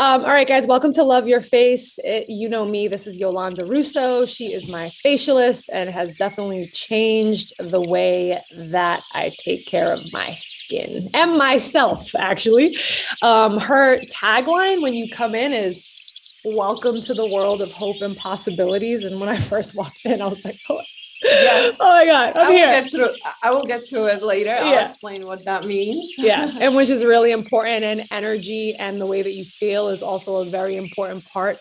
Um, all right, guys, welcome to Love Your Face. It, you know me, this is Yolanda Russo. She is my facialist and has definitely changed the way that I take care of my skin and myself, actually. Um, her tagline when you come in is welcome to the world of hope and possibilities. And when I first walked in, I was like, oh, Yes. oh my God, I'm I will here. get through. I will get through it later. I'll explain what that means. yeah and which is really important and energy and the way that you feel is also a very important part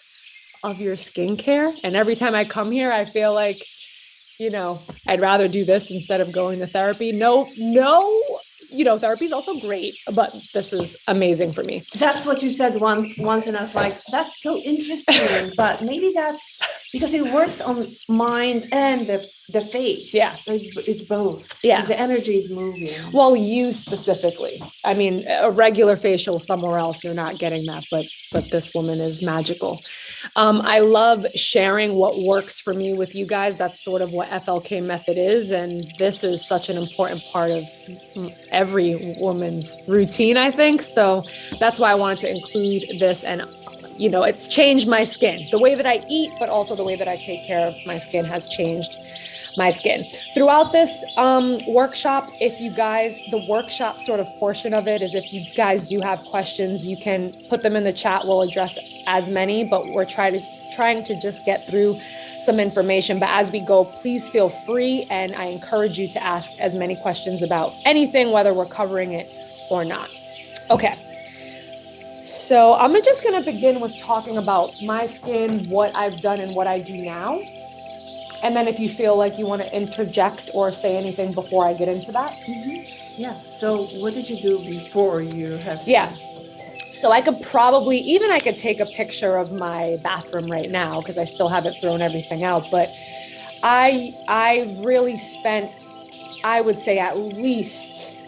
of your skincare and every time i come here i feel like you know i'd rather do this instead of going to therapy no no you know therapy is also great but this is amazing for me That's what you said once. Once, and I was like, "That's so interesting." but maybe that's because it works on mind and the the face. Yeah. it's, it's both. yeah the energy is moving. well you specifically i mean a regular facial somewhere else you're not getting that but but this woman is magical um, i love sharing what works for me with you guys. That's sort of what flk method is and this is such an important part of every woman's routine i think. So that's why i wanted to include this and you know it's changed my skin. The way that i eat but also the way that i take care of my skin has changed my skin. Throughout this um, workshop, if you guys, the workshop sort of portion of it is if you guys do have questions, you can put them in the chat. We'll address as many, but we're trying to trying to just get through some information. But as we go, please feel free, and I encourage you to ask as many questions about anything, whether we're covering it or not. Okay. So I'm just gonna begin with talking about my skin, what I've done, and what I do now. And then if you feel like you want to interject or say anything before I get into that. Mm-hmm. yeah. So, what did you do before you have? Yeah. So I could probably even I could take a picture of my bathroom right now because I still haven't thrown everything out, but I I really spent I would say at least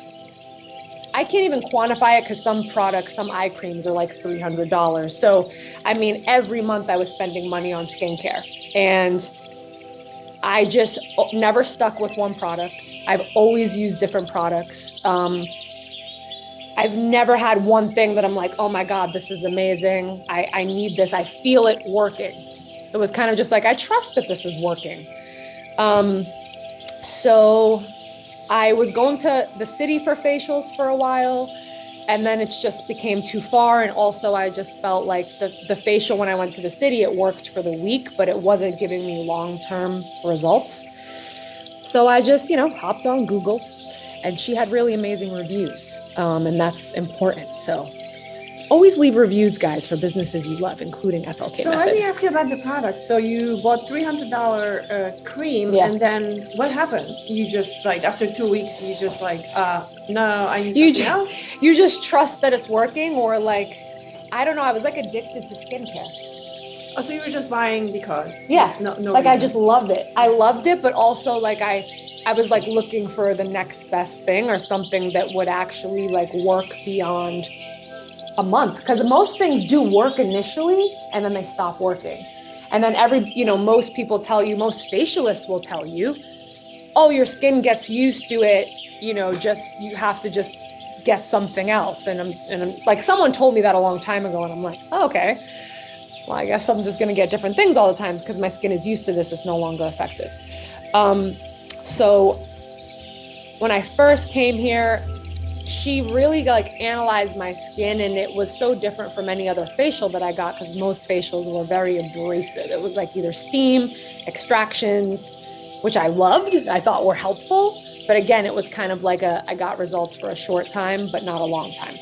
I can't even quantify it because some products, some eye creams are like $300. So, I mean, every month I was spending money on skincare. And I just never stuck with one product. I've always used different products. Um, I've never had one thing that I'm like, oh my God, this is amazing. I, I need this. I feel it working. It was kind of just like, I trust that this is working. Um, so I was going to the city for facials for a while. And then it just became too far. And also, I just felt like the, the facial when I went to the city, it worked for the week, but it wasn't giving me long term results. So I just, you know, hopped on Google and she had really amazing reviews. Um, and that's important. So always leave reviews, guys, for businesses you love, including FLK So Method. let me ask you about the product. So you bought three hundred dollar uh, cream, Yeah. and then what happened? You just like after two weeks, you just like, uh, no, I need You something ju- else. you just trust that it's working, or like, I don't know, I was like addicted to skincare. Oh, so you were just buying because? Yeah, No, no. like I just loved it. I loved it, but also like I I was like looking for the next best thing or something that would actually like work beyond a month because most things do work initially and then they stop working. And then every, you know, most people tell you, most facialists will tell you, "Oh, your skin gets used to it, you know, just you have to just get something else." And I'm and I'm like someone told me that a long time ago and I'm like, oh, "Okay." well, I guess I'm just going to get different things all the time because my skin is used to this. It's no longer effective. Um, so when I first came here, she really like analyzed my skin and it was so different from any other facial that I got because most facials were very abrasive. It was like either steam, extractions, which I loved, I thought were helpful. But again, it was kind of like a I got results for a short time, but not a long time.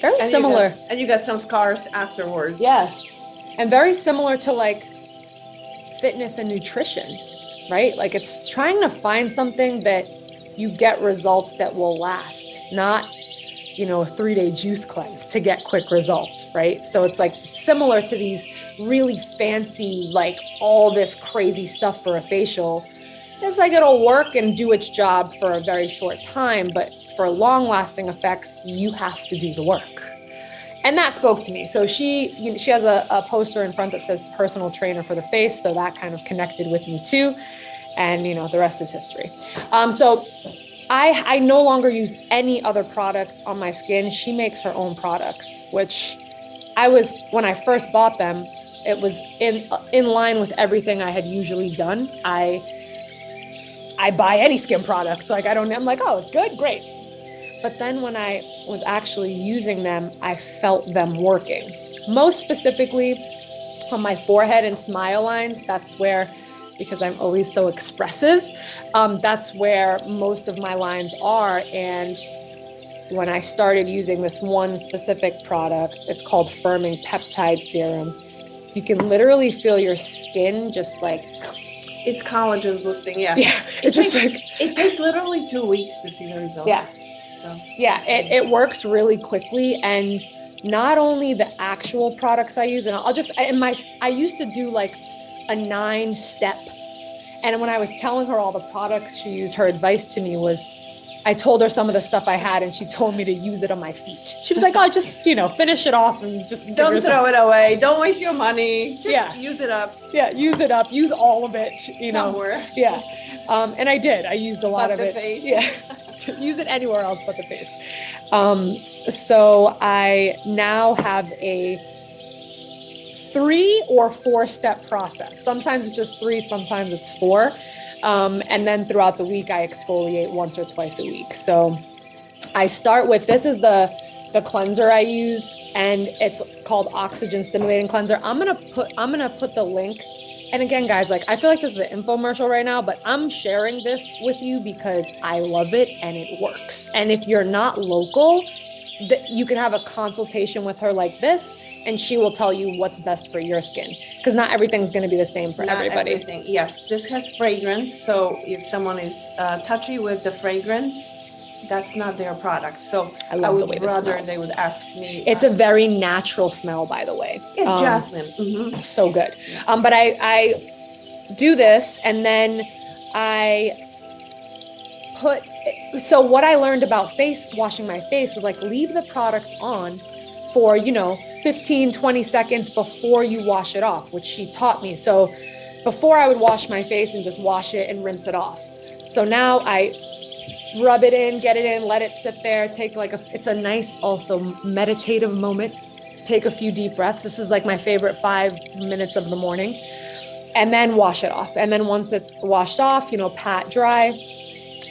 Very And you similar. got- and you got some scars afterwards. Yes. And very similar to like fitness and nutrition, right? Like it's trying to find something that you get results that will last, not, you know, a three day juice cleanse to get quick results, right? So it's like similar to these really fancy, like all this crazy stuff for a facial. It's like it'll work and do its job for a very short time, but for long lasting effects, you have to do the work and that spoke to me. So she you know, she has a, a poster in front that says personal trainer for the face. So that kind of connected with me too. And you know, the rest is history. Um, so I I no longer use any other product on my skin. She makes her own products, which I was when I first bought them, it was in in line with everything I had usually done. I I buy any skin products. Like I don't I'm like, "Oh, it's good. Great." But then when I was actually using them, I felt them working. Most specifically on my forehead and smile lines, that's where because I'm always so expressive, um, that's where most of my lines are. And when I started using this one specific product, it's called Firming Peptide Serum. You can literally feel your skin just like It's collagen boosting, yeah. yeah, It it's just takes- like It takes literally two weeks to see the results. Yeah. So yeah, it, it works really quickly and not only the actual products I use, and I'll just in my I used to do like a nine step. And when I was telling her all the products she used, her advice to me was I told her some of the stuff I had and she told me to use it on my feet. She was like, oh, just, you know, finish it off and just don't throw it away. Don't waste your money. Just Yeah. use it up Yeah, use it up, use all of it, you know. somewhere. Yeah. Um, and I did. I used a lot But of it. face. Yeah. Use it anywhere else but the face. Um, so I now have a three or four step process. Sometimes it's just three, sometimes it's four. Um, and then throughout the week, I exfoliate once or twice a week. So I start with this is the the cleanser I use, and it's called Oxygen Stimulating Cleanser. I'm gonna put I'm gonna put the link. And again, guys, like I feel like this is an infomercial right now, but I'm sharing this with you because I love it and it works. And if you're not local, that you can have a consultation with her like this, and she will tell you what's best for your skin. Because not everything's gonna be the same for Not everybody. everything. Yes, this has fragrance. So if someone is uh, touchy with the fragrance, that's not their product. So I I, the would way rather they would ask me. It's a very natural smell, by the way. yeah, Um, jasmine. mhm. so good. Um, but I, I do this and then I put, so what I learned about face washing my face was like leave the product on for, you know, 15, 20 seconds before you wash it off, which she taught me. So before I would wash my face and just wash it and rinse it off. So now I rub it in, get it in, let it sit there, take like a, it's a nice also meditative moment. Take a few deep breaths. This is like my favorite five minutes of the morning. And then wash it off. And then once it's washed off, you know, pat dry,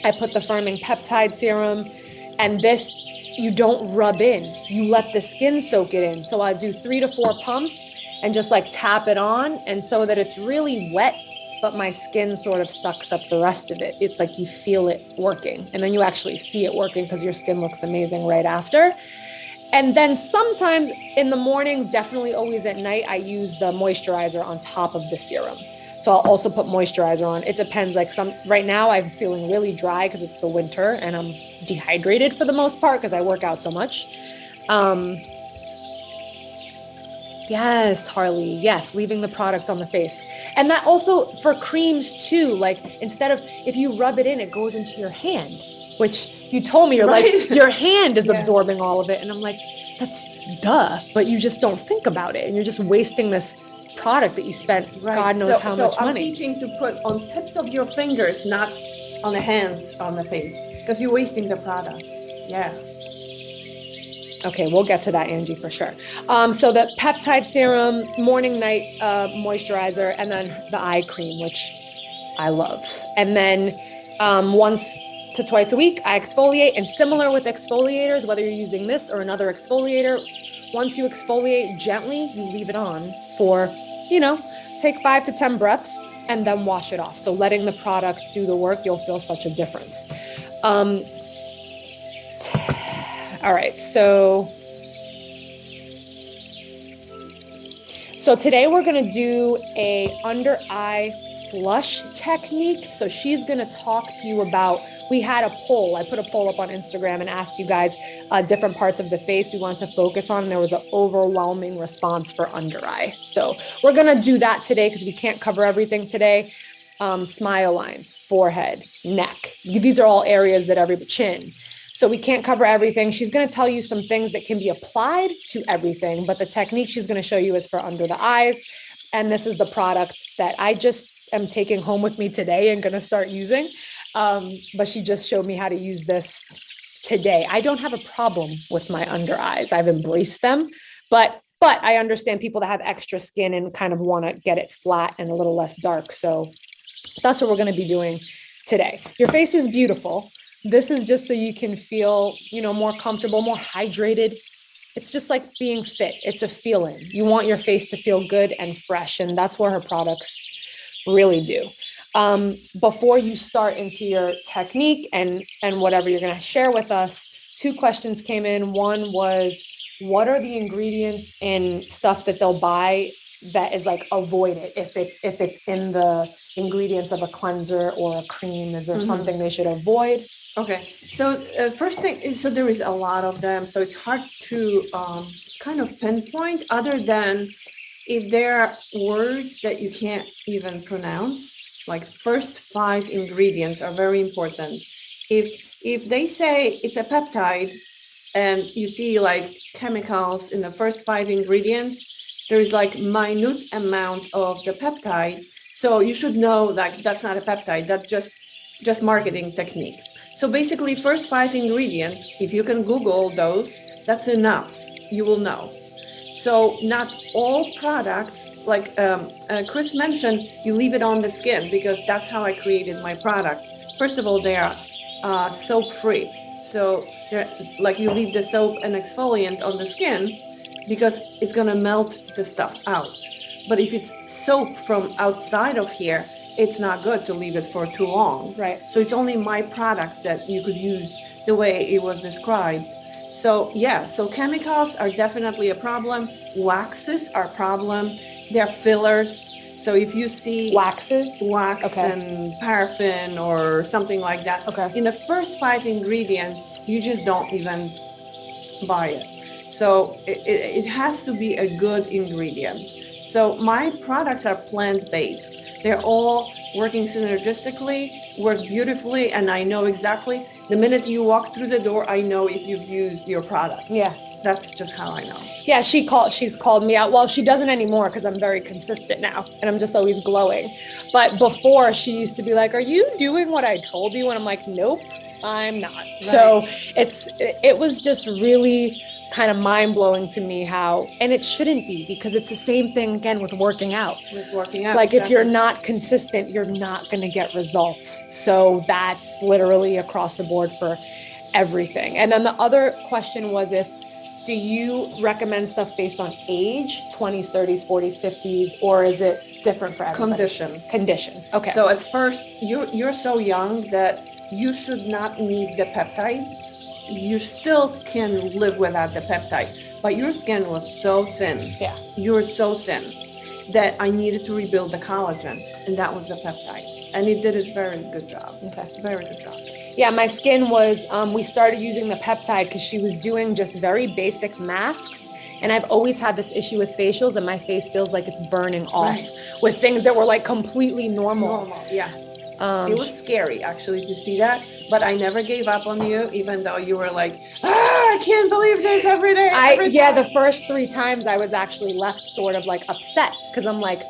I put the firming peptide serum. And this, you don't rub in, you let the skin soak it in. So I do three to four pumps and just like tap it on. And so that it's really wet, but my skin sort of sucks up the rest of it. It's like you feel it working. And then you actually see it working because your skin looks amazing right after. And then sometimes in the morning, definitely always at night, I use the moisturizer on top of the serum. So I'll also put moisturizer on. It depends. Like some right now, I'm feeling really dry because it's the winter and I'm dehydrated for the most part because I work out so much. Um, yes, Harley. Yes, leaving the product on the face, and that also for creams too. Like instead of if you rub it in, it goes into your hand, which you told me you're like your hand is Yeah. absorbing all of it, and I'm like, that's duh. But you just don't think about it, and you're just wasting this product that you spent Right. God knows so, how so much I'm money. teaching to put on tips of your fingers, not on the hands, on the face, because you're wasting the product. Yeah. Okay, we'll get to that, Angie, for sure. Um, so the peptide serum, morning night uh, moisturizer, and then the eye cream, which I love. And then um, once to twice a week, I exfoliate. And similar with exfoliators, whether you're using this or another exfoliator, once you exfoliate gently, you leave it on for, you know, take five to 10 breaths and then wash it off. So letting the product do the work, you'll feel such a difference. Um, all right, so so today we're gonna do a under eye flush technique. So she's gonna talk to you about. We had a poll. I put a poll up on Instagram and asked you guys uh, different parts of the face we wanted to focus on, and there was an overwhelming response for under eye. So we're gonna do that today because we can't cover everything today. Um, smile lines, forehead, neck. These are all areas that every chin. So we can't cover everything. She's going to tell you some things that can be applied to everything, but the technique she's going to show you is for under the eyes. And this is the product that I just am taking home with me today and going to start using. Um, but she just showed me how to use this today. I don't have a problem with my under eyes. I've embraced them, but but I understand people that have extra skin and kind of want to get it flat and a little less dark. So that's what we're going to be doing today. Your face is beautiful. This is just so you can feel, you know, more comfortable, more hydrated. It's just like being fit. It's a feeling. You want your face to feel good and fresh, and that's what her products really do. Um, before you start into your technique and and whatever you're going to share with us, two questions came in. One was, what are the ingredients in stuff that they'll buy that is like avoided if it's if it's in the ingredients of a cleanser or a cream? Is there Mhm. something they should avoid? Okay, so uh, first thing is so there is a lot of them, so it's hard to um, kind of pinpoint other than if there are words that you can't even pronounce. Like first five ingredients are very important. If if they say it's a peptide and you see like chemicals in the first five ingredients, there is like minute amount of the peptide. So you should know that that's not a peptide. That's just just marketing technique. So basically, first five ingredients, if you can Google those, that's enough. You will know. So not all products, like um, uh, Chris mentioned, you leave it on the skin because that's how I created my product. First of all, they are uh, soap free. So like you leave the soap and exfoliant on the skin because it's gonna melt the stuff out. But if it's soap from outside of here, it's not good to leave it for too long. Right. So it's only my products that you could use the way it was described. So yeah, so chemicals are definitely a problem. Waxes are a problem. They're fillers. So if you see Waxes. wax Okay. and paraffin or something like that, Okay. in the first five ingredients, you just don't even buy it. So it, it, it has to be a good ingredient. So my products are plant-based. They're all working synergistically, work beautifully, and I know exactly the minute you walk through the door, I know if you've used your product. Yeah. That's just how I know. Yeah, she called she's called me out. Well, she doesn't anymore because I'm very consistent now and I'm just always glowing. But before she used to be like, "Are you doing what I told you?" and I'm like, "Nope, I'm not." So, it's it, it was just really kind of mind-blowing to me how and it shouldn't be because it's the same thing again with working out. With working out. like if you're not consistent you're not going to get results so that's literally across the board for everything and then the other question was if do you recommend stuff based on age 20s 30s 40s 50s or is it different for everybody condition. condition okay So at first, you're you're so young that you should not need the peptide. You still can live without the peptide, but your skin was so thin. Yeah. You're so thin that I needed to rebuild the collagen, and that was the peptide. And it did a very good job. okay Very good job. yeah my skin was um, we started using the peptide because she was doing just very basic masks and i've always had this issue with facials and my face feels like it's burning off Right. with things that were like completely normal Normal. Yeah. Um, It was scary actually to see that, but I never gave up on you, even though you were like, ah, I can't believe this every day. I every yeah, the first three times I was actually left sort of like upset because I'm like,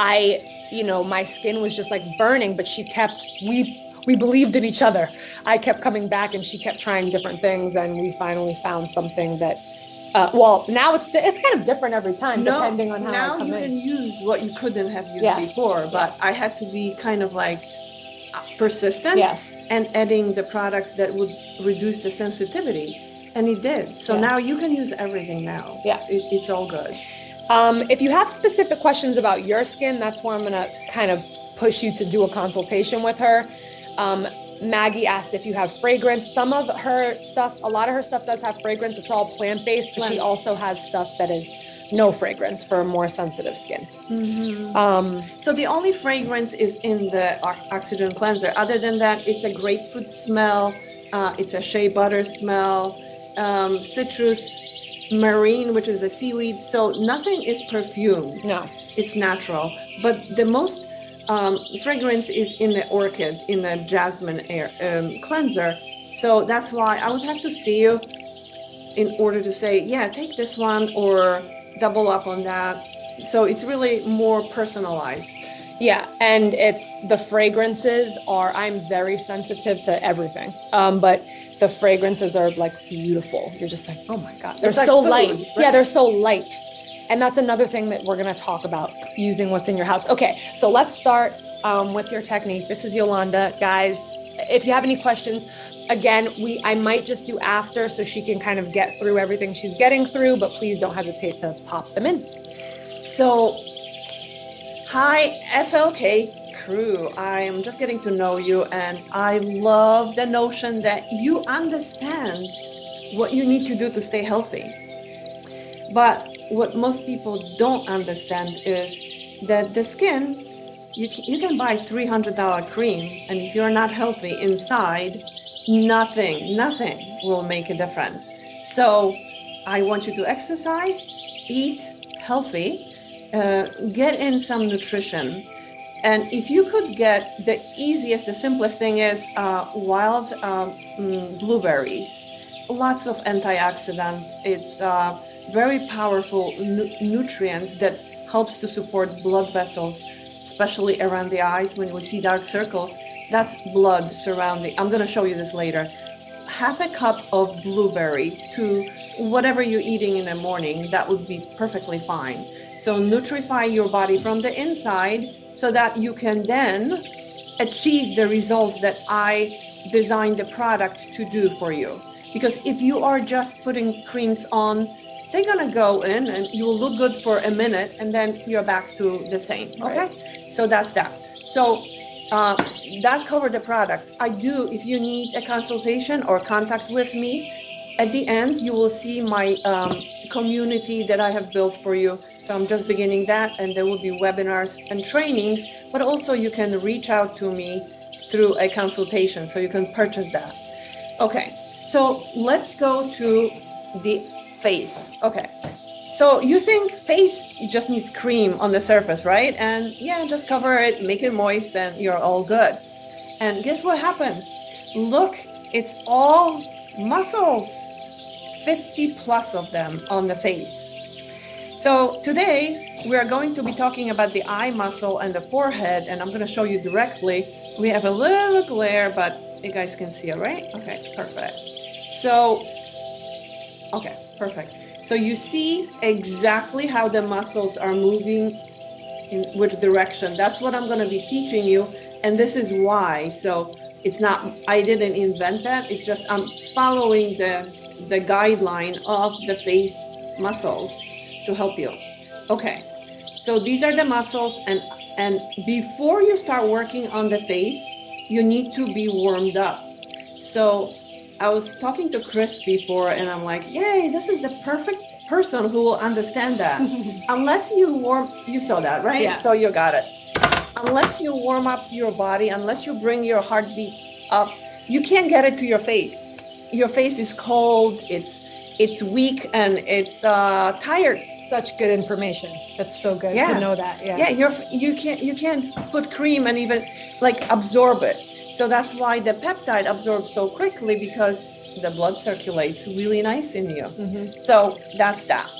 I you know my skin was just like burning, but she kept we we believed in each other. I kept coming back and she kept trying different things, and we finally found something that. Uh, well, now it's it's kind of different every time depending on how now I you in. can use what you couldn't have used Yes. before but i had to be kind of like persistent Yes. and adding the products that would reduce the sensitivity and it did so Yeah. now you can use everything now Yeah. it, it's all good Um, if you have specific questions about your skin, that's where I'm gonna kind of push you to do a consultation with her. Um, Maggie asked if you have fragrance. Some of her stuff, a lot of her stuff does have fragrance. It's all plant based, but she also has stuff that is no fragrance for more sensitive skin. Um, so the only fragrance is in the oxygen cleanser other than that it's a grapefruit smell uh, it's a shea butter smell um, citrus marine which is a seaweed so nothing is perfume no, it's natural. But the most um, fragrance is in the orchid, in the jasmine air um, cleanser. So that's why I would have to see you in order to say, yeah, take this one or double up on that. So it's really more personalized. yeah, and it's the fragrances are. I'm very sensitive to everything, um, but the fragrances are like beautiful. You're just like, oh my god, they're It's like so food, light. right? Yeah, they're so light. And that's another thing that we're going to talk about using what's in your house. Okay, so let's start um, with your technique. This is Yolanda, guys. If you have any questions, again, we I might just do after so she can kind of get through everything she's getting through, but please don't hesitate to pop them in. So, hi, FLK crew. I'm just getting to know you, and I love the notion that you understand what you need to do to stay healthy. But what most people don't understand is that the skin, you you can buy $300 cream, and if you're not healthy inside, nothing, nothing will make a difference. So I want you to exercise, eat healthy, uh, get in some nutrition. And if you could get the easiest, the simplest thing is uh, wild um, blueberries, lots of antioxidants. It's a very powerful nu nutrient that helps to support blood vessels, especially around the eyes when we see dark circles. That's blood surrounding. I'm going to show you this later. Half a cup of blueberry to whatever you're eating in the morning, that would be perfectly fine. So nutrify your body from the inside so that you can then achieve the results that I designed the product to do for you. Because if you are just putting creams on they're gonna go in and you will look good for a minute and then you're back to the same, okay? So that's that. So uh, that covered the products. I do, if you need a consultation or contact with me, at the end, you will see my um, community that I have built for you. So I'm just beginning that and there will be webinars and trainings, but also you can reach out to me through a consultation so you can purchase that. Okay, so let's go to the face. Okay. So you think face just needs cream on the surface, right? And yeah, just cover it, make it moist, and you're all good. And guess what happens? Look, it's all muscles, 50 plus of them on the face. So today we are going to be talking about the eye muscle and the forehead, and I'm going to show you directly. We have a little glare, but you guys can see it, right? Okay, perfect. So, okay, Perfect. So you see exactly how the muscles are moving in which direction. That's what I'm going to be teaching you. And this is why. So it's not, I didn't invent that. It's just I'm following the, the guideline of the face muscles to help you. Okay. So these are the muscles and, and before you start working on the face, you need to be warmed up. So I was talking to Chris before and I'm like, yay, this is the perfect person who will understand that. unless you warm, you saw that, right? Yeah. So you got it. Unless you warm up your body, unless you bring your heartbeat up, you can't get it to your face. Your face is cold, it's it's weak and it's uh, tired. Such good information. That's so good yeah. to know that. Yeah. Yeah, you're you can't you can't put cream and even like absorb it. So that's why the peptide absorbs so quickly because the blood circulates really nice in you. Mm-hmm. So that's that.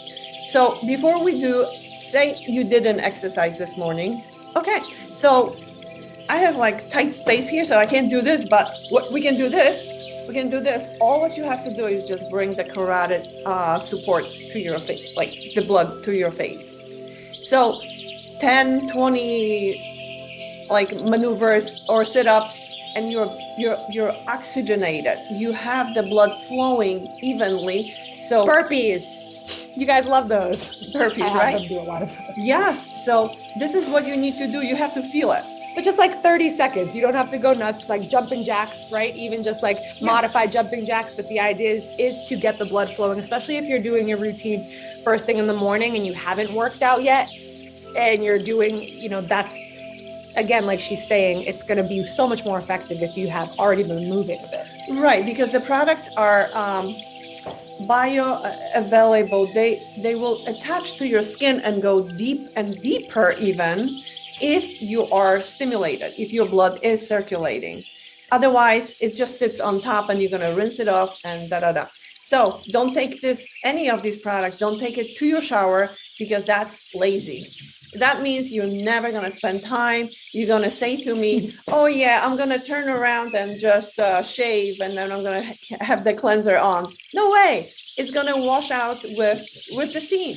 So before we do, say you did an exercise this morning. Okay, so I have like tight space here, so I can't do this, but what we can do this. We can do this. All what you have to do is just bring the carotid uh, support to your face, like the blood to your face. So 10, 20 like maneuvers or sit-ups and you're you're you're oxygenated. You have the blood flowing evenly. So burpees. You guys love those. Burpees, I right? do a lot of those. Yes. So this is what you need to do. You have to feel it. But just like 30 seconds. You don't have to go nuts like jumping jacks, right? Even just like yeah. modified jumping jacks. But the idea is is to get the blood flowing, especially if you're doing your routine first thing in the morning and you haven't worked out yet and you're doing, you know, that's again, like she's saying, it's going to be so much more effective if you have already been moving a bit. Right, because the products are um, bioavailable. They they will attach to your skin and go deep and deeper even if you are stimulated, if your blood is circulating. Otherwise, it just sits on top and you're going to rinse it off and da da da. So don't take this any of these products. Don't take it to your shower because that's lazy that means you're never going to spend time. You're going to say to me, oh yeah, I'm going to turn around and just uh, shave and then I'm going to ha have the cleanser on. No way. It's going to wash out with, with the steam.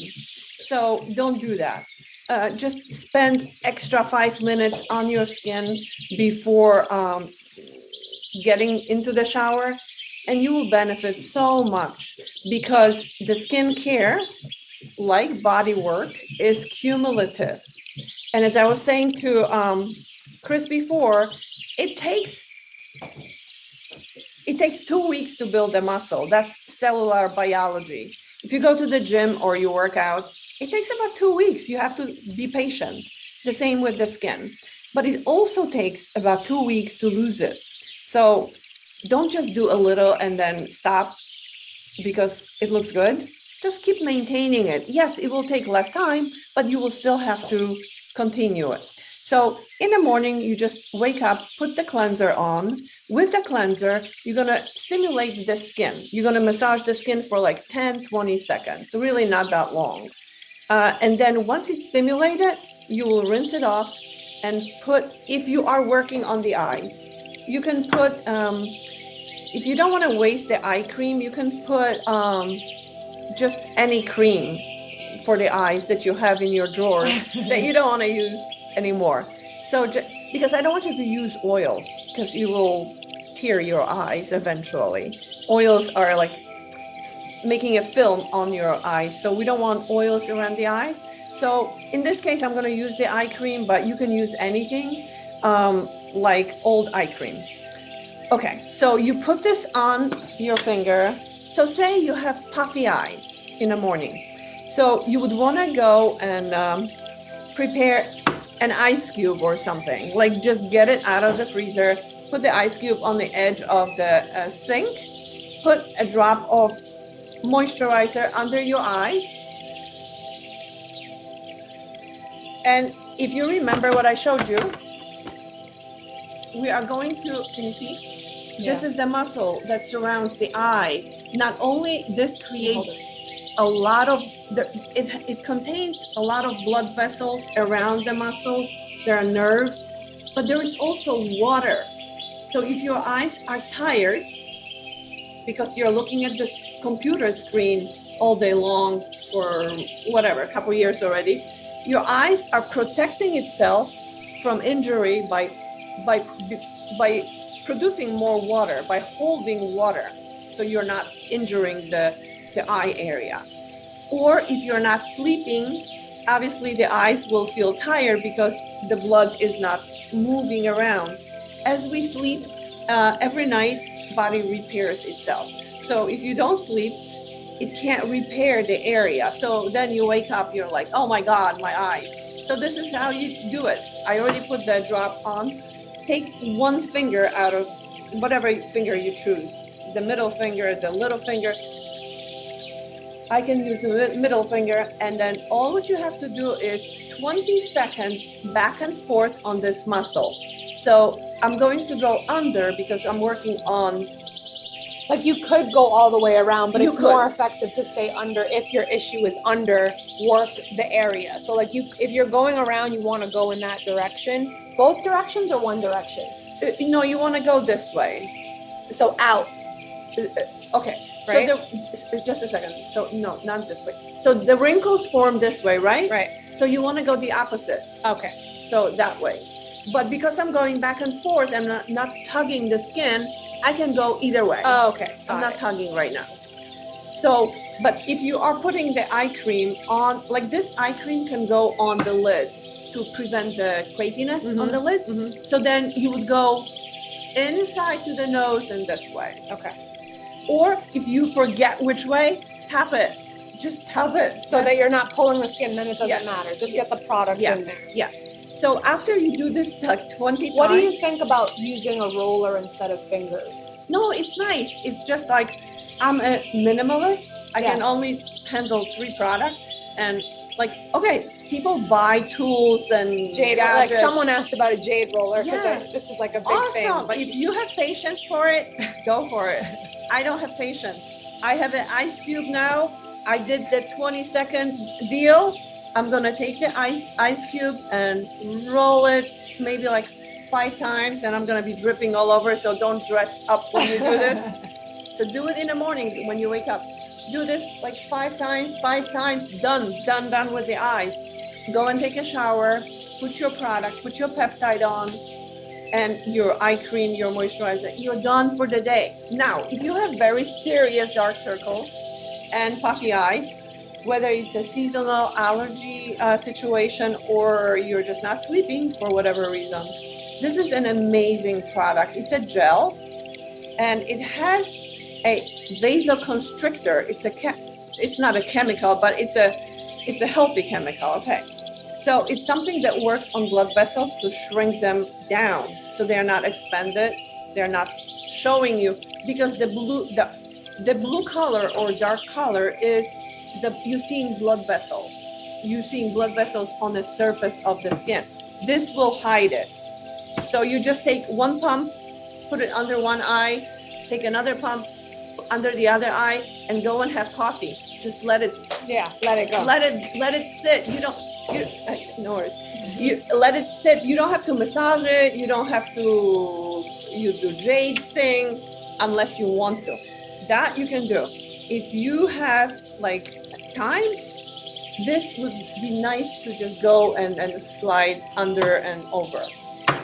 So don't do that. Uh, just spend extra five minutes on your skin before um, getting into the shower and you will benefit so much because the skincare, like body work, is cumulative. And as I was saying to um, Chris before, it takes it takes two weeks to build a muscle. That's cellular biology. If you go to the gym or you work out, it takes about two weeks. You have to be patient. The same with the skin. But it also takes about two weeks to lose it. So don't just do a little and then stop because it looks good. Just keep maintaining it. Yes, it will take less time, but you will still have to continue it. So in the morning, you just wake up, put the cleanser on. With the cleanser, you're gonna stimulate the skin. You're gonna massage the skin for like 10, 20 seconds, really not that long. Uh, and then once it's stimulated, you will rinse it off and put, if you are working on the eyes, you can put, um, if you don't wanna waste the eye cream, you can put um, just any cream for the eyes that you have in your drawer that you don't wanna use anymore. So because I don't want you to use oils because you will tear your eyes eventually. Oils are like making a film on your eyes. So we don't want oils around the eyes. So in this case, I'm going to use the eye cream, but you can use anything um, like old eye cream. Okay, so you put this on your finger. So say you have puffy eyes in the morning. So you would want to go and um, prepare an ice cube or something. Like just get it out of the freezer, put the ice cube on the edge of the uh, sink, put a drop of moisturizer under your eyes. And if you remember what I showed you, we are going to, can you see? Yeah. This is the muscle that surrounds the eye. Not only this creates a lot of the, it, it contains a lot of blood vessels around the muscles. There are nerves, but there is also water. So if your eyes are tired because you're looking at this computer screen all day long for whatever, a couple years already, your eyes are protecting itself from injury by, by, by producing more water, by holding water. So you're not injuring the, the eye area. Or if you're not sleeping, obviously the eyes will feel tired because the blood is not moving around. As we sleep, uh, every night, body repairs itself. So if you don't sleep, it can't repair the area. So then you wake up, you're like, oh my God, my eyes. So this is how you do it. I already put the drop on. Take one finger out of whatever finger you choose, the middle finger, the little finger, I can use the middle finger and then all what you have to do is 20 seconds back and forth on this muscle. So I'm going to go under because I'm working on like you could go all the way around, but You it's could. more effective to stay under if your issue is under, work the area. So like you, if you're going around, you want to go in that direction, both directions or one direction. Uh, no, you want to go this way. So out, Okay, so the, just a second. So no, not this way. So the wrinkles form this way, right? right? So you want to go the opposite. Okay. So that way. But because I'm going back and forth, I'm not, not tugging the skin, I can go either way. Oh, okay. I'm not it. tugging right now. So, but if you are putting the eye cream on, like this eye cream can go on the lid to prevent the crepiness on Mhm. the lid. Mhm. So then you would go inside to the nose and this way. Okay. Or if you forget which way, tap it. Just tap it. So that you're not pulling the skin, then it doesn't Yeah. matter. Just get the product Yeah. in there. Yeah. So after you do this like 20 times. What do you think about using a roller instead of fingers? no, it's nice. It's just like I'm a minimalist. I can only handle three products and like okay, people buy tools and Jade, like someone asked about a jade roller because Yeah. this is like a big thing. awesome. But if you have patience for it, go for it. I don't have patience. I have an ice cube now. I did the 20 second deal. I'm gonna take the ice ice cube and roll it maybe like five times, and I'm gonna be dripping all over. So don't dress up when you do this. so do it in the morning when you wake up. do this like five times, five times, done, done, done with the eyes. Go and take a shower, put your product, put your peptide on, and your eye cream, your moisturizer. You're done for the day. Now, if you have very serious dark circles and puffy eyes, whether it's a seasonal allergy uh, situation or you're just not sleeping for whatever reason, this is an amazing product. It's a gel and it has a vasoconstrictor. It's a it's not a chemical, but it's a it's a healthy chemical. Okay. So it's something that works on blood vessels to shrink them down so they're not expanded. They're not showing you because the blue the the blue color or dark color is the you seeing blood vessels. You seeing blood vessels on the surface of the skin. This will hide it. So you just take one pump, put it under one eye, take another pump under the other eye, and go and have coffee. Just let it Yeah, let it go. let it let it sit. You don't you no worries. You let it sit. You don't have to massage it. You don't have to you do jade thing unless you want to. That you can do. If you have like time, this would be nice to just go and, and slide under and over.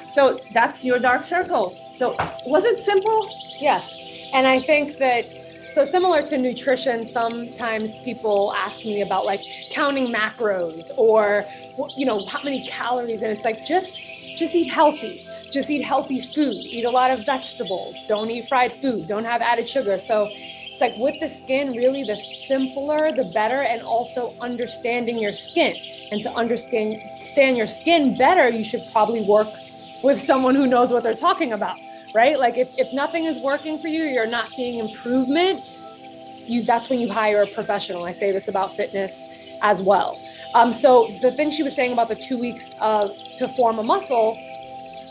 So that's your dark circles. So was it simple? Yes. And I think that so similar to nutrition, sometimes people ask me about like counting macros or you know how many calories and it's like just just eat healthy. Just eat healthy food. Eat a lot of vegetables. Don't eat fried food. Don't have added sugar. So it's like with the skin, really the simpler the better and also understanding your skin. And to understand understand your skin better, you should probably work with someone who knows what they're talking about right? Like if, if nothing is working for you, you're not seeing improvement, you that's when you hire a professional. I say this about fitness as well. Um, so the thing she was saying about the two weeks of to form a muscle,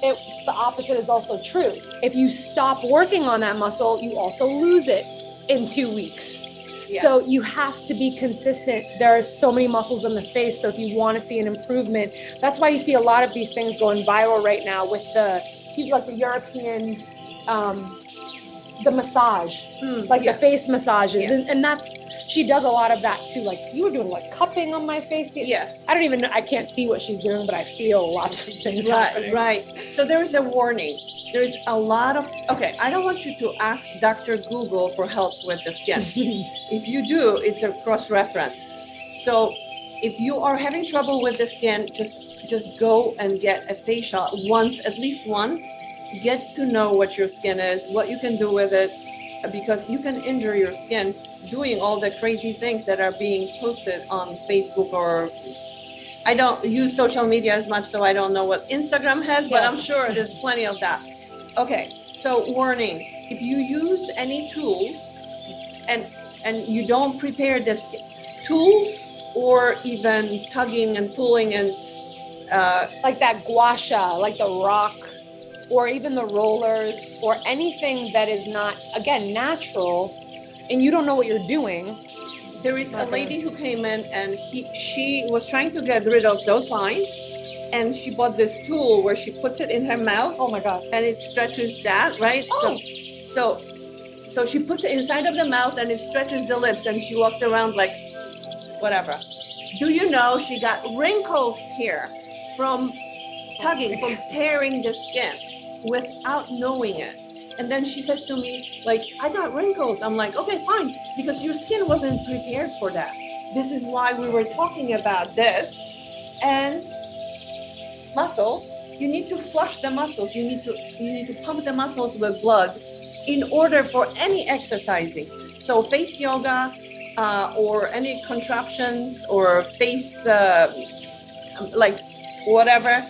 it, the opposite is also true. If you stop working on that muscle, you also lose it in two weeks. So you have to be consistent. There are so many muscles in the face. So if you want to see an improvement, that's why you see a lot of these things going viral right now with the people like the European, um, the massage, Hmm, like yeah. the face massages, Yeah. and, and that's she does a lot of that too. Like you were doing like cupping on my face. Yes. I don't even know. I can't see what she's doing, but I feel lots of things Right, happening. right. So there is a warning. There's a lot of, okay, I don't want you to ask Dr. Google for help with the skin. If you do, it's a cross-reference. So if you are having trouble with the skin, just, just go and get a facial once, at least once. Get to know what your skin is, what you can do with it, because you can injure your skin doing all the crazy things that are being posted on Facebook or I don't use social media as much, so I don't know what Instagram has, but I'm sure there's plenty of that. Okay, so warning, if you use any tools and and you don't prepare this tools or even tugging and pulling and uh, like that gua sha, like the rock, or even the rollers, or anything that is not, again, natural, and you don't know what you're doing. there is a lady who came in and he she was trying to get rid of those lines and she bought this tool where she puts it in her mouth Oh my God. and it stretches that, right? Oh. So, so, so she puts it inside of the mouth and it stretches the lips and she walks around like, whatever. Do you know she got wrinkles here from tugging, from tearing the skin without knowing it? And then she says to me, like, I got wrinkles. I'm like, okay, fine, because your skin wasn't prepared for that. This is why we were talking about this. And muscles, you need to flush the muscles. You need to you need to pump the muscles with blood in order for any exercising. So face yoga uh, or any contraptions or face uh, like whatever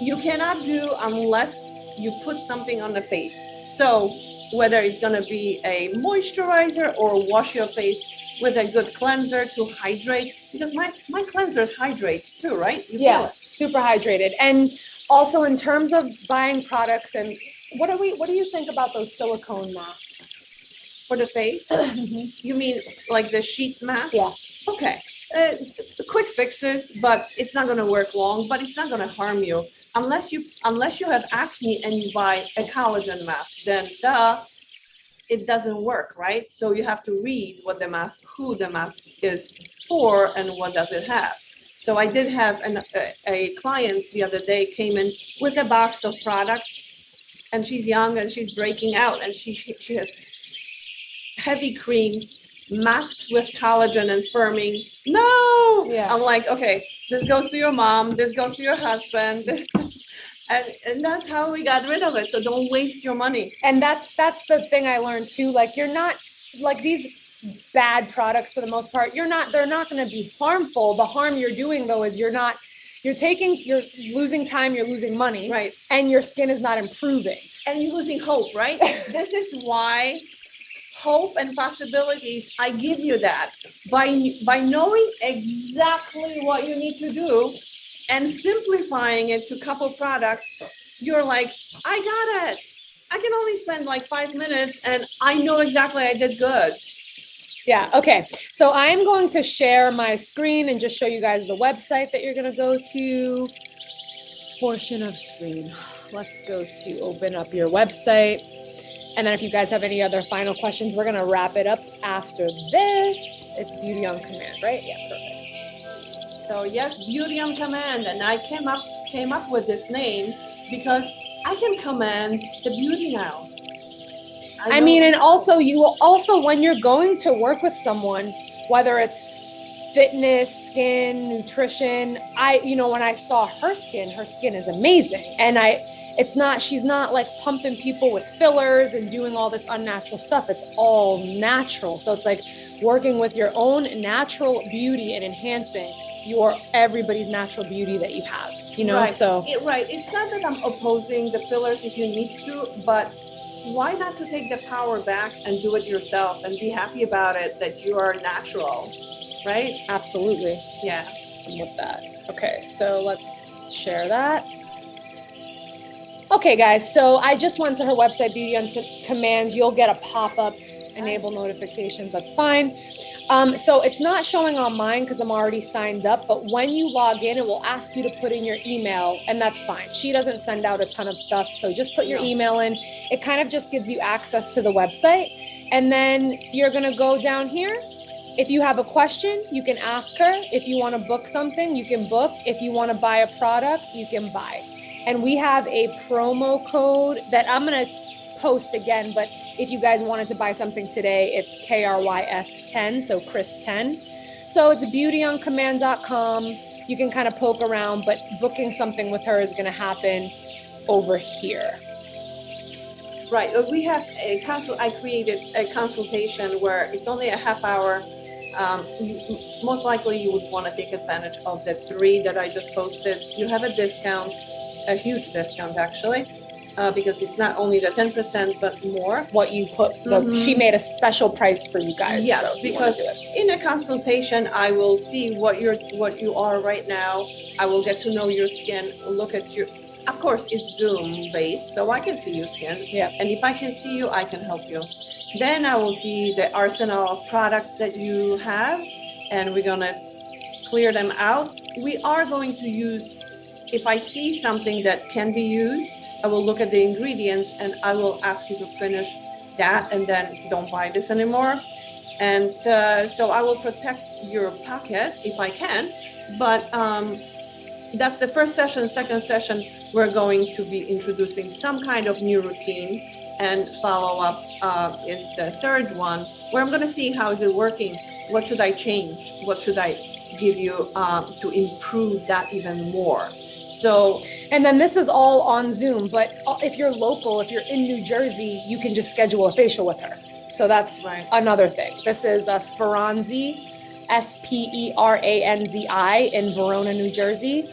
you cannot do unless you put something on the face. So whether it's gonna be a moisturizer or wash your face with a good cleanser to hydrate because my my cleansers hydrate too, right? You Yeah, super hydrated. And also in terms of buying products and what do we what do you think about those silicone masks? For the face, you mean like the sheet mask? yes. Okay, uh, quick fixes, but it's not gonna work long, but it's not gonna harm you. Unless you, unless you have acne and you buy a collagen mask, then duh, it doesn't work, right? So you have to read what the mask, who the mask is for and what does it have. So I did have an, a, a client the other day came in with a box of products and she's young and she's breaking out and she, she has heavy creams, masks with collagen and firming. No, Yeah. I'm like, okay, this goes to your mom, this goes to your husband. And, and that's how we got rid of it. So don't waste your money. and that's that's the thing i learned too like you're not like these bad products for the most part you're not they're not going to be harmful the harm you're doing though is you're not you're taking you're losing time you're losing money Right. and your skin is not improving and you're losing hope, right? this is why hope and possibilities, I give you that. By by knowing exactly what you need to do and simplifying it to couple products, you're like, I got it. I can only spend like five minutes and I know exactly I did good. yeah okay. So i'm going to share my screen and just show you guys the website that you're going to go to. Portion of screen. Let's go to open up your website and then if you guys have any other final questions we're going to wrap it up after this. It's beauty on command right? Yeah perfect. So yes, beauty on command, and I came up came up with this name because I can command the beauty now. I know- mean, and also you will also when you're going to work with someone, whether it's fitness, skin, nutrition, I you know when I saw her skin, her skin is amazing, and I it's not she's not like pumping people with fillers and doing all this unnatural stuff. It's all natural. So it's like working with your own natural beauty and enhancing your everybody's natural beauty that you have. You know, Right. so It, right. It's not that I'm opposing the fillers if you need to, but why not to take the power back and do it yourself and be happy about it that you are natural, right? absolutely. Yeah. I'm with that. Okay, so let's share that. Okay, guys, so I just went to her website, Beauty on Command. You'll get a pop up, enable notifications, that's fine. Um, so it's not showing on mine because I'm already signed up, but when you log in, it will ask you to put in your email, and that's fine. She doesn't send out a ton of stuff, so just put your email in. It kind of just gives you access to the website, and then you're gonna go down here if you have a question, you can ask her. If you want to book something, you can book. If you want to buy a product, you can buy. And we have a promo code that I'm going to post again, but if you guys wanted to buy something today, it's KRYS10, so Chris10. So it's beautyoncommand.com. You can kind of poke around, but booking something with her is going to happen over here. Right. We have a consult. I created a consultation where it's only a half hour. Um, you, most likely, you would want to take advantage of the three that I just posted. You have a discount, a huge discount actually, uh, because it's not only the ten percent but more. What you put, the, Mhm. she made a special price for you guys. Yes, so if you wanna because in a consultation, I will see what you're, what you are right now. I will get to know your skin, look at your, of course, it's Zoom based, so I can see your skin. Yeah. And if I can see you, I can help you. Then I will see the arsenal of products that you have, and we're gonna clear them out. We are going to use, if I see something that can be used, I will look at the ingredients and I will ask you to finish that and then don't buy this anymore. And uh, so I will protect your pocket if I can, but um, that's the first session. Second session, we're going to be introducing some kind of new routine, and follow up uh, is the third one, where I'm going to see how is it working. What should I change? What should I give you um, to improve that even more? So And then this is all on Zoom, but uh, if you're local, if you're in New Jersey, you can just schedule a facial with her. So that's Right. another thing. This is uh, Speranzi, S P E R A N Z I, in Verona, New Jersey.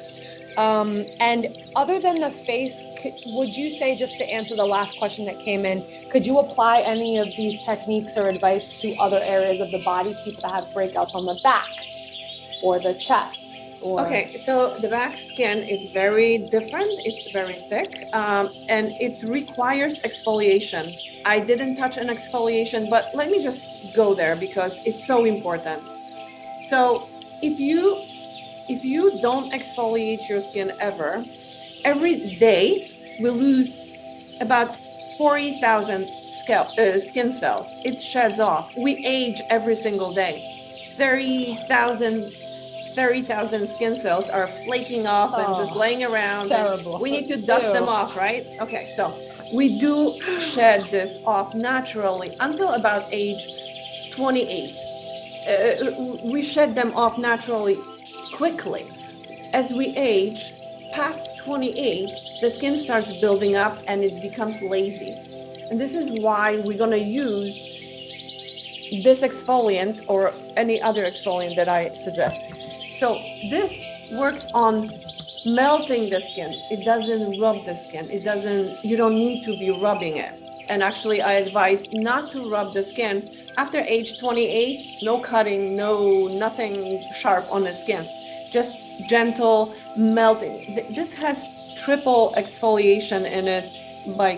Um, and other than the face, would you say, just to answer the last question that came in, could you apply any of these techniques or advice to other areas of the body, people that have breakouts on the back or the chest? Or, Okay, so the back skin is very different. It's very thick, um, and it requires exfoliation. I didn't touch an exfoliation, but let me just go there because it's so important. So if you if you don't exfoliate your skin ever, every day we lose about forty thousand uh, skin cells. It sheds off. We age every single day. 30,000 30,000 skin cells are flaking off and just Oh, laying around. terrible. We need to dust them off, right? Okay, so we do shed this off naturally until about age 28. Uh, we shed them off naturally quickly. As we age, past 28, the skin starts building up and it becomes lazy. And this is why we're going to use this exfoliant or any other exfoliant that I suggest. So this works on melting the skin. It doesn't rub the skin. It doesn't, you don't need to be rubbing it. And actually, I advise not to rub the skin after age 28. No cutting, no nothing sharp on the skin. Just gentle melting. This has triple exfoliation in it by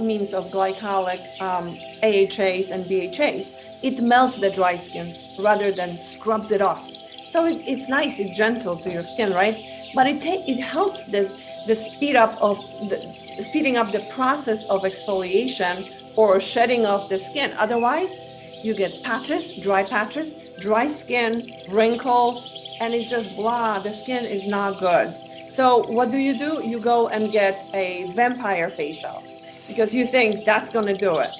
means of glycolic um, AHAs and BHAs. It melts the dry skin rather than scrubs it off. So it, it's nice, it's gentle to your skin, right? But it it helps this the speed up of the speeding up the process of exfoliation or shedding of the skin. Otherwise, you get patches, dry patches, dry skin, wrinkles, and it's just blah. The skin is not good. So what do you do? You go and get a vampire facial because you think that's gonna do it.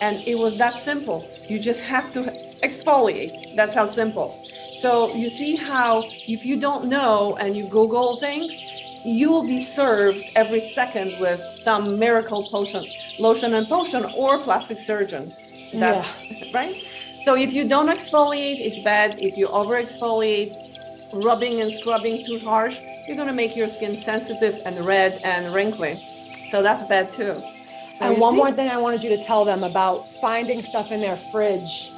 And it was that simple. You just have to exfoliate. That's how simple. So you see how if you don't know and you Google things, you will be served every second with some miracle potion, lotion and potion, or plastic surgeon. That's right. So if you don't exfoliate, it's bad. If you over exfoliate, rubbing and scrubbing too harsh, you're gonna make your skin sensitive and red and wrinkly. So that's bad too. So And one see? more thing I wanted you to tell them about finding stuff in their fridge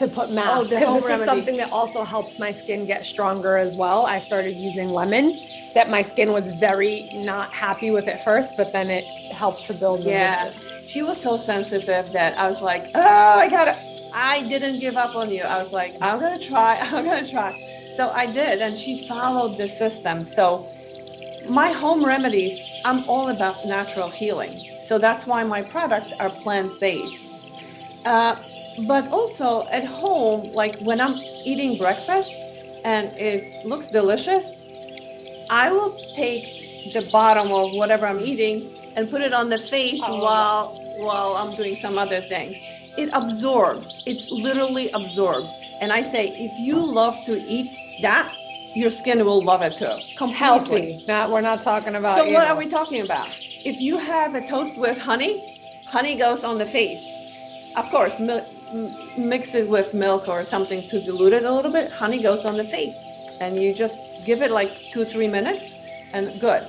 to put masks. Because home this is something that also helped my skin get stronger as well. I started using lemon, that my skin was very not happy with at first, but then it helped to build Yeah. resistance. she was so sensitive that I was like, oh, I gotta, I didn't give up on you. I was like, I'm gonna try, I'm gonna try. So I did, and she followed the system. So my home remedies, I'm all about natural healing. So that's why my products are plant based. Uh, but also at home, like when I'm eating breakfast and it looks delicious, I will take the bottom of whatever I'm eating and put it on the face Oh. while while I'm doing some other things. It absorbs. It literally absorbs. And I say, if you love to eat that, your skin will love it too. Completely. Healthy. Not, we're not talking about. So what know. are we talking about? If you have a toast with honey, honey goes on the face. Of course, mix it with milk or something to dilute it a little bit. Honey goes on the face, and you just give it like two, three minutes, and good.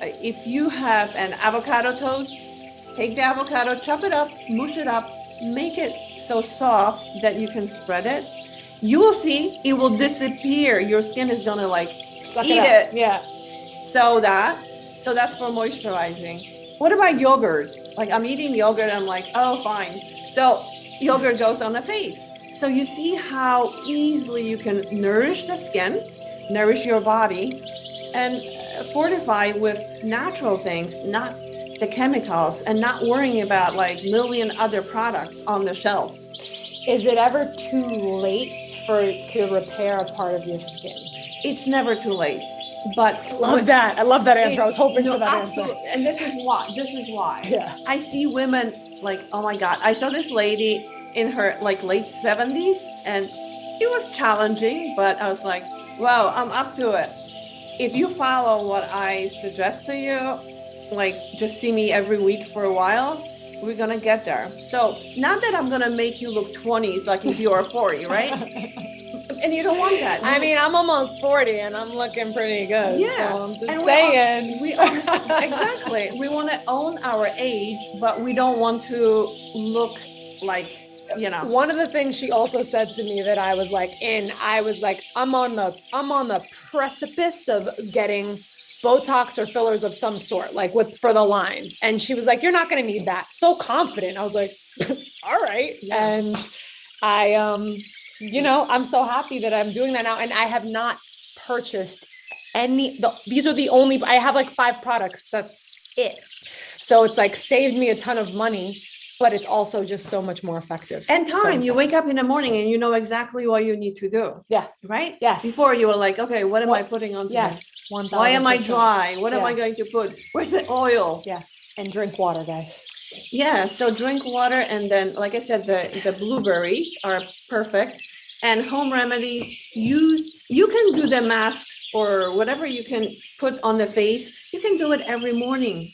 Uh, If you have an avocado toast, take the avocado, chop it up, mush it up, make it so soft that you can spread it. You will see it will disappear. Your skin is gonna like Suck eat up. it. Yeah. so that so that's for moisturizing what about yogurt like i'm eating yogurt i'm like oh fine so yogurt goes on the face so you see how easily you can nourish the skin nourish your body and uh, fortify with natural things not the chemicals and not worrying about like million other products on the shelf Is it ever too late for to repair a part of your skin? it's never too late but Love that. I love that answer. I was hoping No, for that absolute- answer. and this is why this is why Yeah. I see women like, oh my God, I saw this lady in her like late 70s and it was challenging, but I was like, wow, I'm up to it. If you follow what I suggest to you, like just see me every week for a while, we're gonna get there. So not that I'm gonna make you look 20s like if you are 40, right? And you don't want that. I mean, I'm almost 40 and I'm looking pretty good. Yeah, So I'm just and we saying. we own, exactly. We want to own our age, but we don't want to look like you know. One of the things she also said to me that I was like in, I was like, I'm on the I'm on the precipice of getting Botox or fillers of some sort, like with for the lines. And she was like, You're not gonna need that. So confident. I was like, all right. Yeah. And I um, you know, I'm so happy that I'm doing that now. And I have not purchased any the, these are the only I have like five products. That's it. So it's like saved me a ton of money but it's also just so much more effective. And So- time, you wake up in the morning and you know exactly what you need to do. Yeah. Right? Yes. Before you were like, okay, what am I putting on? Yes. One Why am I 1000%. dry? What am I going to put? Where's the oil? Yeah. And drink water, guys. Yeah, so drink water and then, like I said, the, the blueberries are perfect. And home remedies, use, you can do the masks or whatever you can put on the face. You can do it every morning.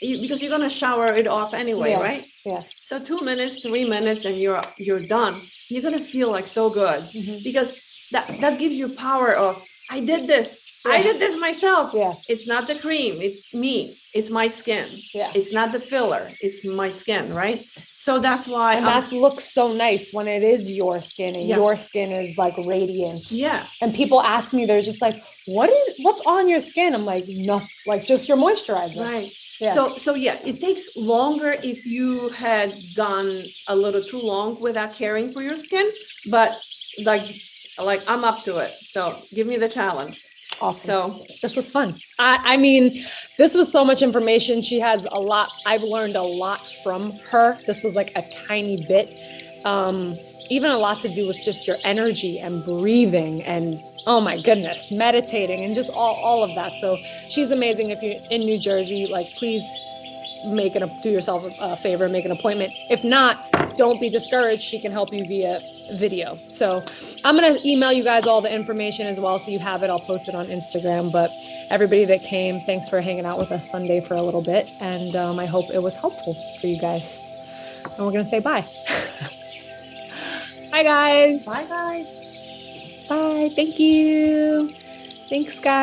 Because you're gonna shower it off anyway, Yeah. right? Yeah. So two minutes, three minutes and you're, you're done. You're gonna feel like so good mm-hmm. because that, that gives you power of, I did this. I did this myself. Yeah. It's not the cream, it's me, it's my skin. Yeah. It's not the filler, it's my skin, right? So that's why, And I'm- that looks so nice when it is your skin and Yeah. your skin is like radiant. yeah, And people ask me, they're just like, what is what's on your skin? I'm like, nothing, like just your moisturizer. right. Yeah. So, so yeah, it takes longer if you had gone a little too long without caring for your skin, but like, like I'm up to it. So give me the challenge. Awesome. So, this was fun. I, I mean, this was so much information. She has a lot. I've learned a lot from her. This was like a tiny bit. Um, even a lot to do with just your energy and breathing and oh my goodness, meditating and just all, all of that. So she's amazing. If you're in New Jersey, like please make an do yourself a, a favor, make an appointment. If not, don't be discouraged. She can help you via video. So I'm gonna email you guys all the information as well, so you have it. I'll post it on Instagram. But everybody that came, thanks for hanging out with us Sunday for a little bit, and um, I hope it was helpful for you guys. And we're gonna say bye. bye, guys. bye guys. Bye. Thank you. Thanks, guys.